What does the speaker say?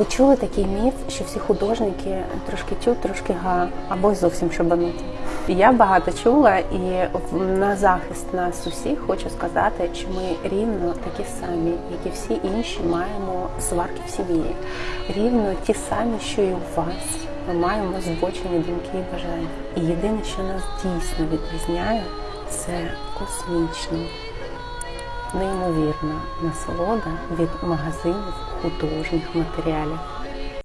Ви чули такий міф, що всі художники трошки тю, трошки га, або й зовсім шабануті. Я багато чула, і на захист нас усіх хочу сказати, що ми рівно такі самі, як і всі інші, маємо сварки в сім'ї. Рівно ті самі, що і у вас. Ми маємо збочені думки і бажання. І єдине, що нас дійсно відрізняє, це космічно неймовірна насолода від магазинів художніх матеріалів.